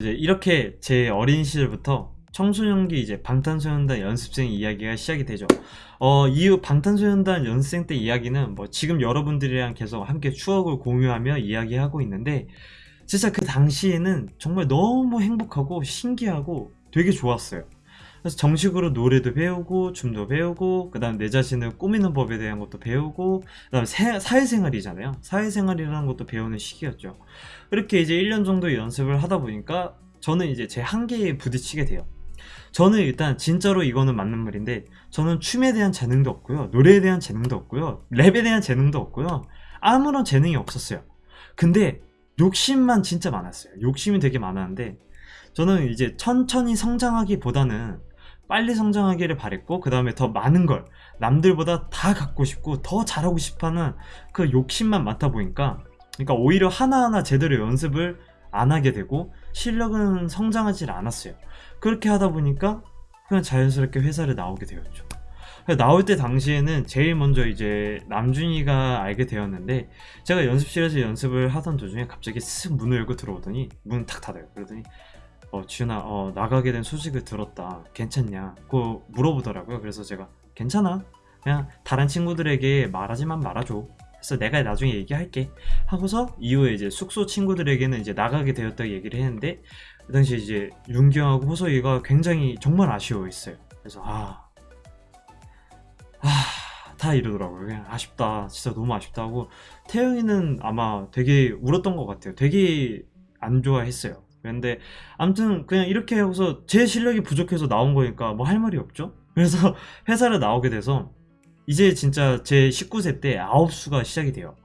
이제 이렇게 제 어린 시절부터 청소년기 이제 방탄소년단 연습생 이야기가 시작이 되죠. 어, 이후 방탄소년단 연습생 때 이야기는 뭐 지금 여러분들이랑 계속 함께 추억을 공유하며 이야기하고 있는데 진짜 그 당시에는 정말 너무 행복하고 신기하고 되게 좋았어요. 그래서 정식으로 노래도 배우고 춤도 배우고 그 다음 내 자신을 꾸미는 법에 대한 것도 배우고 그 다음 에 사회생활이잖아요. 사회생활이라는 것도 배우는 시기였죠. 이렇게 이제 1년 정도 연습을 하다 보니까 저는 이제 제 한계에 부딪히게 돼요. 저는 일단 진짜로 이거는 맞는 말인데 저는 춤에 대한 재능도 없고요. 노래에 대한 재능도 없고요. 랩에 대한 재능도 없고요. 아무런 재능이 없었어요. 근데 욕심만 진짜 많았어요. 욕심이 되게 많았는데 저는 이제 천천히 성장하기보다는 빨리 성장하기를 바랬고 그 다음에 더 많은 걸 남들보다 다 갖고 싶고 더 잘하고 싶어하는 그 욕심만 많다 보니까 그러니까 오히려 하나하나 제대로 연습을 안 하게 되고 실력은 성장하지 않았어요. 그렇게 하다 보니까 그냥 자연스럽게 회사를 나오게 되었죠. 나올 때 당시에는 제일 먼저 이제 남준이가 알게 되었는데 제가 연습실에서 연습을 하던 도중에 갑자기 쓱 문을 열고 들어오더니 문을 탁 닫아요. 그러더니 어, 지윤아 어, 나가게 된 소식을 들었다. 괜찮냐? 그 물어보더라고요. 그래서 제가 괜찮아. 그냥 다른 친구들에게 말하지만 말아줘. 그래서 내가 나중에 얘기할게. 하고서 이후에 이제 숙소 친구들에게는 이제 나가게 되었다고 얘기를 했는데 그 당시 이제 윤기영하고 호서이가 굉장히 정말 아쉬워했어요. 그래서 아, 아, 다 이러더라고요. 그냥 아쉽다. 진짜 너무 아쉽다 하고 태영이는 아마 되게 울었던 것 같아요. 되게 안 좋아했어요 근데 아무튼 그냥 이렇게 하고서 제 실력이 부족해서 나온 거니까 뭐 할 말이 없죠. 그래서 회사를 나오게 돼서 이제 진짜 제 19세 때 아홉수가 시작이 돼요.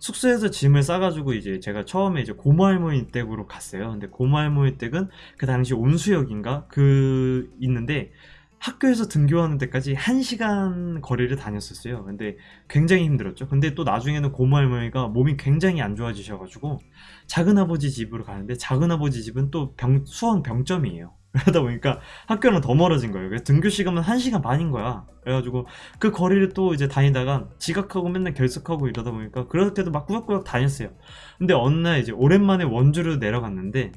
숙소에서 짐을 싸가지고 이제 제가 처음에 이제 고모할머니 댁으로 갔어요. 근데 고모할머니 댁은 그 당시 온수역인가? 그 있는데 학교에서 등교하는 데까지 1시간 거리를 다녔었어요. 근데 굉장히 힘들었죠. 근데 또 나중에는 고모 할머니가 몸이 굉장히 안 좋아지셔가지고 작은아버지 집으로 가는데 작은아버지 집은 또 병, 수원 병점이에요. 그러다 보니까 학교는 더 멀어진 거예요. 그래서 등교 시간은 1시간 반인 거야. 그래가지고 그 거리를 또 이제 다니다가 지각하고 맨날 결석하고 이러다 보니까 그렇게도 막 꾸역꾸역 다녔어요. 근데 어느 날 이제 오랜만에 원주를 내려갔는데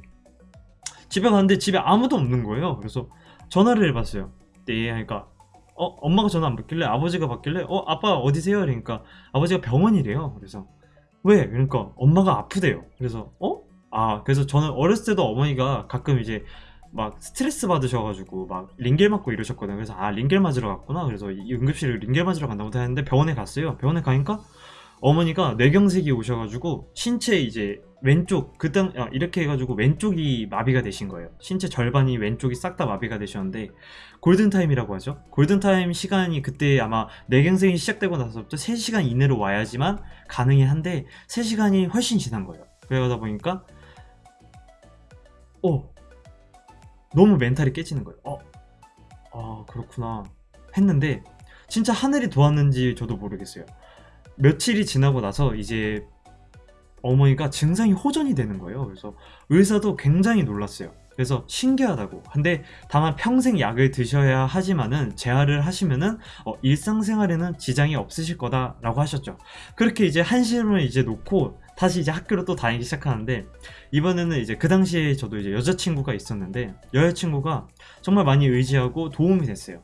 집에 갔는데 집에 아무도 없는 거예요. 그래서 전화를 해봤어요 네 하니까 어 엄마가 전화 안 받길래? 아버지가 받길래? 어 아빠 어디세요? 그러니까 아버지가 병원이래요. 그래서 왜? 그러니까 엄마가 아프대요. 그래서 어? 아 그래서 저는 어렸을 때도 어머니가 가끔 이제 막 스트레스 받으셔가지고 막 링겔 맞고 이러셨거든요. 그래서 아 링겔 맞으러 갔구나. 그래서 응급실을 링겔 맞으러 간다고 했는데 병원에 갔어요. 병원에 가니까 어머니가 뇌경색이 오셔가지고 신체 이제 왼쪽 그땅 아, 이렇게 해가지고 왼쪽이 마비가 되신 거예요. 신체 절반이 왼쪽이 싹 다 마비가 되셨는데 골든타임이라고 하죠. 골든타임 시간이 그때 아마 뇌경색이 시작되고 나서부터 3시간 이내로 와야지만 가능해 한데 3시간이 훨씬 지난 거예요. 그러다 보니까 어 너무 멘탈이 깨지는 거예요. 어, 아 그렇구나 했는데 진짜 하늘이 도왔는지 저도 모르겠어요 며칠이 지나고 나서 이제 어머니가 증상이 호전이 되는 거예요. 그래서 의사도 굉장히 놀랐어요. 그래서 신기하다고. 근데 다만 평생 약을 드셔야 하지만은 재활을 하시면은 어, 일상생활에는 지장이 없으실 거다 라고 하셨죠. 그렇게 이제 한시름을 이제 놓고 다시 이제 학교로 또 다니기 시작하는데 이번에는 이제 그 당시에 저도 이제 여자친구가 있었는데 여자친구가 정말 많이 의지하고 도움이 됐어요.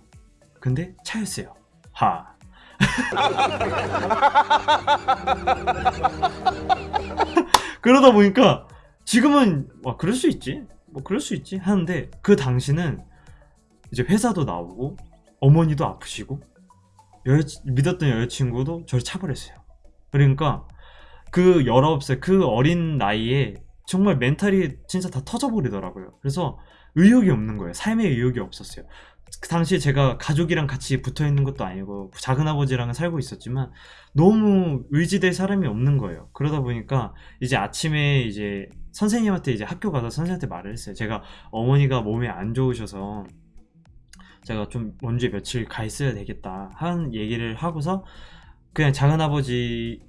근데 차였어요. 하 그러다 보니까 지금은 와 그럴 수 있지? 뭐 그럴 수 있지? 하는데 그 당시는 이제 회사도 나오고 어머니도 아프시고 여자, 믿었던 여자친구도 저를 차버렸어요. 그러니까 그 19살 그 어린 나이에 정말 멘탈이 진짜 다 터져버리더라고요. 그래서 의욕이 없는 거예요. 삶의 의욕이 없었어요. 그 당시에 제가 가족이랑 같이 붙어있는 것도 아니고 작은아버지랑은 살고 있었지만 너무 의지될 사람이 없는 거예요. 그러다 보니까 이제 아침에 이제 선생님한테 이제 학교 가서 선생님한테 말을 했어요. 제가 어머니가 몸이 안 좋으셔서 제가 좀 먼저 며칠 가 있어야 되겠다 하는 얘기를 하고서 그냥 작은아버지네랑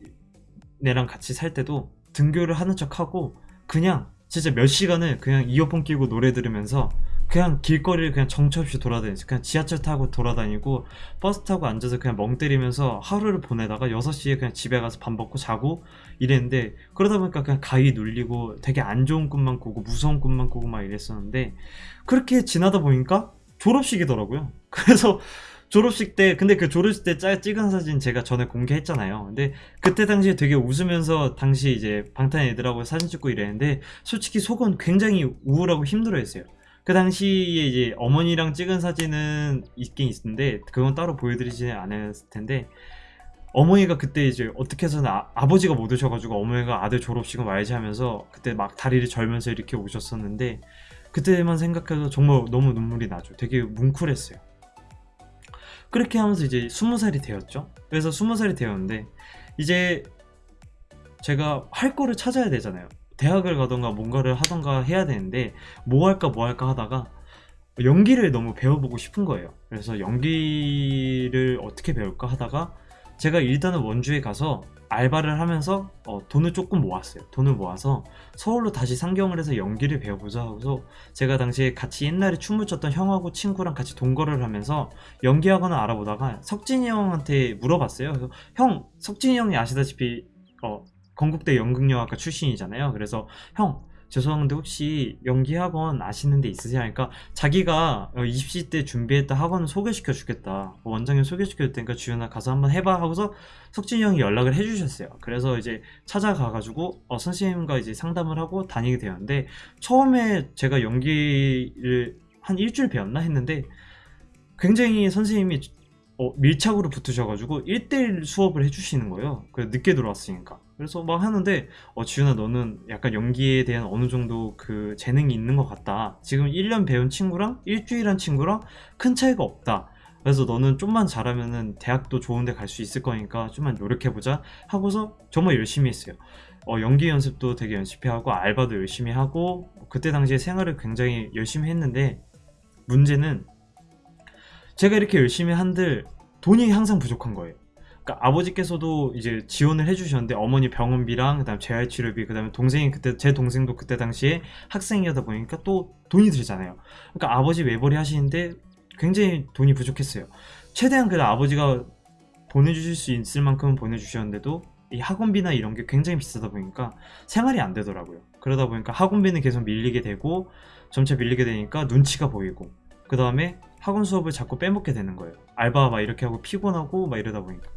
같이 살 때도 등교를 하는 척 하고 그냥 진짜 몇 시간을 그냥 이어폰 끼고 노래 들으면서 그냥 길거리를 그냥 정처 없이 돌아다니지. 그냥 지하철 타고 돌아다니고 버스 타고 앉아서 그냥 멍 때리면서 하루를 보내다가 6시에 그냥 집에 가서 밥 먹고 자고 이랬는데 그러다 보니까 그냥 가위 눌리고 되게 안 좋은 꿈만 꾸고 무서운 꿈만 꾸고 막 이랬었는데 그렇게 지나다 보니까 졸업식이더라고요. 그래서 졸업식 때 근데 그 졸업식 때 짜- 찍은 사진 제가 전에 공개했잖아요. 근데 그때 당시에 되게 웃으면서 당시 이제 방탄 애들하고 사진 찍고 이랬는데 솔직히 속은 굉장히 우울하고 힘들어 했어요 그 당시에 이제 어머니랑 찍은 사진은 있긴 있는데 그건 따로 보여드리지 않았을 텐데 어머니가 그때 이제 어떻게 해서는 아, 아버지가 못 오셔가지고 어머니가 아들 졸업식은 와야지 하면서 그때 막 다리를 절면서 이렇게 오셨었는데 그때만 생각해도 정말 너무 눈물이 나죠. 되게 뭉클했어요. 그렇게 하면서 이제 스무 살이 되었죠. 그래서 스무 살이 되었는데 이제 제가 할 거를 찾아야 되잖아요 대학을 가던가 뭔가를 하던가 해야 되는데 뭐 할까 뭐 할까 하다가 연기를 너무 배워보고 싶은 거예요. 그래서 연기를 어떻게 배울까 하다가 제가 일단은 원주에 가서 알바를 하면서 어, 돈을 조금 모았어요. 돈을 모아서 서울로 다시 상경을 해서 연기를 배워보자 하고서 제가 당시에 같이 옛날에 춤을 췄던 형하고 친구랑 같이 동거를 하면서 연기학원을 알아보다가 석진이 형한테 물어봤어요. 그래서 형 석진이 형이 아시다시피 어, 건국대 연극영화과 출신이잖아요. 그래서 형 죄송한데 혹시 연기 학원 아시는 데 있으세요? 하니까 자기가 어, 입시 때 준비했던 학원을 소개시켜 주겠다. 어, 원장님 소개시켜 줄 테니까 주연아 가서 한번 해봐 하고서 석진이 형이 연락을 해주셨어요. 그래서 이제 찾아가가지고 어, 선생님과 이제 상담을 하고 다니게 되었는데 처음에 제가 연기를 한 일주일 배웠나 했는데 굉장히 선생님이 어, 밀착으로 붙으셔가지고 1대1 수업을 해주시는 거예요. 그 늦게 들어왔으니까. 그래서 막 하는데 어 지훈아 너는 약간 연기에 대한 어느 정도 그 재능이 있는 것 같다. 지금 1년 배운 친구랑 일주일 한 친구랑 큰 차이가 없다. 그래서 너는 좀만 잘하면은 대학도 좋은데 갈 수 있을 거니까 좀만 노력해보자 하고서 정말 열심히 했어요. 어, 연기 연습도 되게 열심히 하고 알바도 열심히 하고 그때 당시에 생활을 굉장히 열심히 했는데 문제는 제가 이렇게 열심히 한들 돈이 항상 부족한 거예요 그러니까 아버지께서도 이제 지원을 해주셨는데 어머니 병원비랑 그다음 재활치료비 그다음에 동생이 그때 제 동생도 그때 당시에 학생이다 보니까 또 돈이 들잖아요. 그러니까 아버지 외벌이 하시는데 굉장히 돈이 부족했어요. 최대한 그래도 아버지가 보내주실 수 있을 만큼 보내주셨는데도 이 학원비나 이런 게 굉장히 비싸다 보니까 생활이 안 되더라고요. 그러다 보니까 학원비는 계속 밀리게 되고 점차 밀리게 되니까 눈치가 보이고 그 다음에 학원 수업을 자꾸 빼먹게 되는 거예요. 알바 막 이렇게 하고 피곤하고 막 이러다 보니까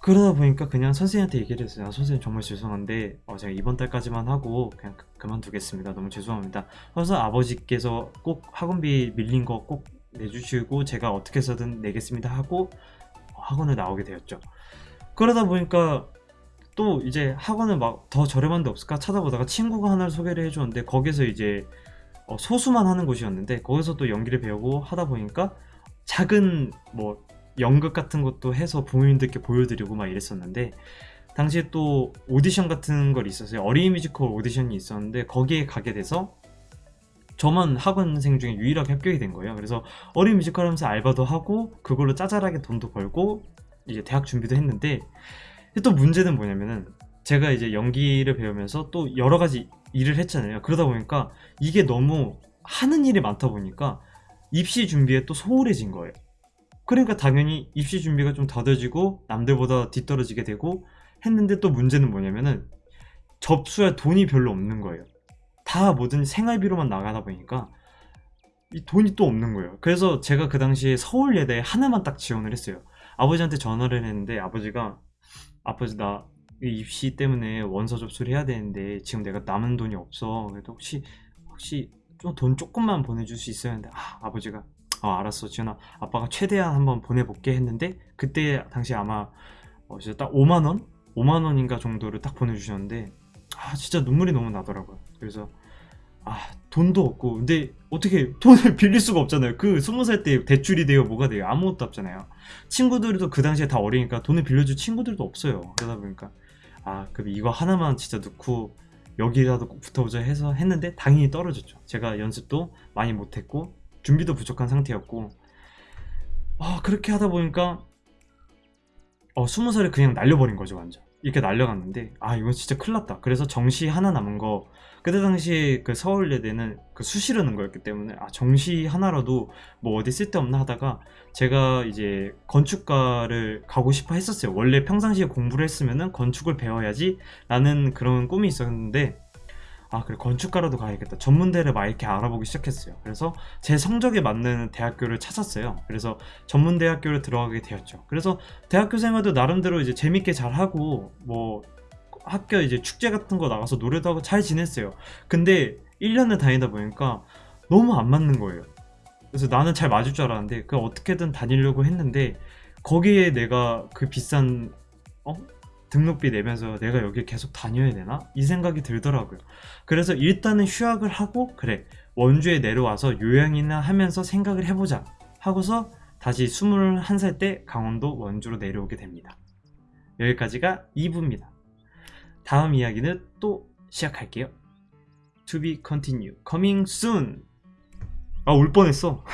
그러다 보니까 그냥 선생님한테 얘기를 했어요. 아, 선생님 정말 죄송한데 어, 제가 이번 달까지만 하고 그냥 그- 그만두겠습니다. 너무 죄송합니다. 그래서 아버지께서 꼭 학원비 밀린 거 꼭 내주시고 제가 어떻게 해서든 내겠습니다 하고 학원을 나오게 되었죠. 그러다 보니까 또 이제 학원을 막 더 저렴한 데 없을까 찾아보다가 친구가 하나를 소개를 해줬는데 거기서 이제 어, 소수만 하는 곳이었는데 거기서 또 연기를 배우고 하다 보니까 작은 뭐 연극 같은 것도 해서 부모님들께 보여드리고 막 이랬었는데 당시에 또 오디션 같은 걸 있었어요. 어린이 뮤지컬 오디션이 있었는데 거기에 가게 돼서 저만 학원생 중에 유일하게 합격이 된 거예요. 그래서 어린이 뮤지컬 하면서 알바도 하고 그걸로 짜잘하게 돈도 벌고 이제 대학 준비도 했는데 또 문제는 뭐냐면은 제가 이제 연기를 배우면서 또 여러 가지 일을 했잖아요 그러다 보니까 이게 너무 하는 일이 많다 보니까 입시 준비에 또 소홀해진 거예요 그러니까 당연히 입시 준비가 좀 더뎌지고 남들보다 뒤떨어지게 되고 했는데 또 문제는 뭐냐면은 접수할 돈이 별로 없는 거예요. 다 모든 생활비로만 나가다 보니까 이 돈이 또 없는 거예요. 그래서 제가 그 당시에 서울예대에 하나만 딱 지원을 했어요. 아버지한테 전화를 했는데 아버지가 아버지 나 입시 때문에 원서 접수를 해야 되는데 지금 내가 남은 돈이 없어. 그래도 혹시 혹시 좀 돈 조금만 보내줄 수 있어야 하는데 아, 아버지가 어 알았어. 지현아 아빠가 최대한 한번 보내볼게 했는데 그때 당시 아마 어, 진짜 딱 5만원? 5만원인가 정도를 딱 보내주셨는데 아 진짜 눈물이 너무 나더라고요. 그래서 아 돈도 없고. 근데 어떻게 돈을 빌릴 수가 없잖아요. 그 20살 때 대출이 돼요 뭐가 돼요? 아무것도 없잖아요. 친구들도 그 당시에 다 어리니까 돈을 빌려줄 친구들도 없어요. 그러다 보니까 아 그럼 이거 하나만 진짜 넣고 여기라도 꼭 붙어보자 해서 했는데 당연히 떨어졌죠. 제가 연습도 많이 못했고 준비도 부족한 상태였고. 아 그렇게 하다 보니까 어 스무 살을 그냥 날려버린 거죠 완전. 이렇게 날려갔는데 아 이건 진짜 큰일 났다. 그래서 정시 하나 남은 거 그때 당시에 그 서울예대는 그 수시르는 거였기 때문에 아 정시 하나라도 뭐 어디 쓸데없나 하다가 제가 이제 건축가를 가고 싶어 했었어요. 원래 평상시에 공부를 했으면은 건축을 배워야지 라는 그런 꿈이 있었는데 아 그래 건축가라도 가야겠다. 전문대를 막 이렇게 알아보기 시작했어요. 그래서 제 성적에 맞는 대학교를 찾았어요. 그래서 전문대학교를 들어가게 되었죠. 그래서 대학교 생활도 나름대로 이제 재밌게 잘 하고 뭐 학교 이제 축제 같은 거 나가서 노래도 하고 잘 지냈어요. 근데 1년을 다니다 보니까 너무 안 맞는 거예요. 그래서 나는 잘 맞을 줄 알았는데 그 어떻게든 다니려고 했는데 거기에 내가 그 비싼 어? 등록비 내면서 내가 여기 계속 다녀야 되나? 이 생각이 들더라고요. 그래서 일단은 휴학을 하고 그래 원주에 내려와서 요양이나 하면서 생각을 해보자 하고서 다시 21살 때 강원도 원주로 내려오게 됩니다. 여기까지가 2부입니다. 다음 이야기는 또 시작할게요. To be continue. Coming soon. 아, 올 뻔했어.